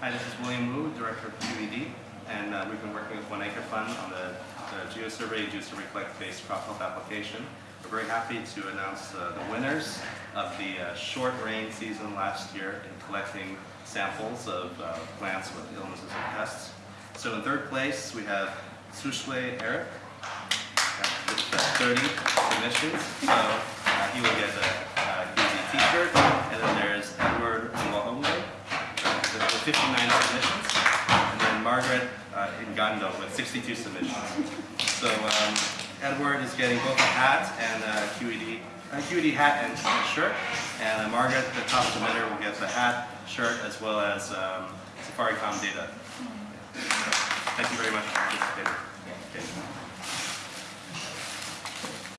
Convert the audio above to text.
Hi, this is William Wu, Director of QED, and uh, we've been working with One Acre Fund on the, the GeoSurvey, GeoSurvey Collect-based crop health application. We're very happy to announce uh, the winners of the uh, short rain season last year in collecting samples of uh, plants with illnesses and pests. So in third place, we have Sushle Eric uh, with uh, 30 submissions. So 59 submissions, and then Margaret uh, Ngando with 62 submissions. So um, Edward is getting both a hat and a QED, a QED hat and shirt, and uh, Margaret, the top submitter, will get the hat, shirt, as well as um, SafariCom data. Thank you very much for participating.